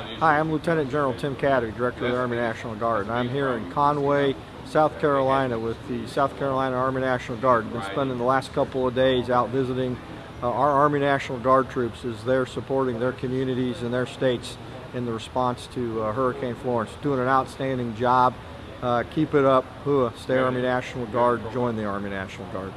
Hi, I'm Lieutenant General Tim Kadavy, Director of the Army National Guard. And I'm here in Conway, South Carolina with the South Carolina Army National Guard. I've been spending the last couple of days out visiting uh, our Army National Guard troops as they're supporting their communities and their states in the response to uh, Hurricane Florence. Doing an outstanding job. Uh, keep it up. Hooah, stay Army National Guard. Join the Army National Guard.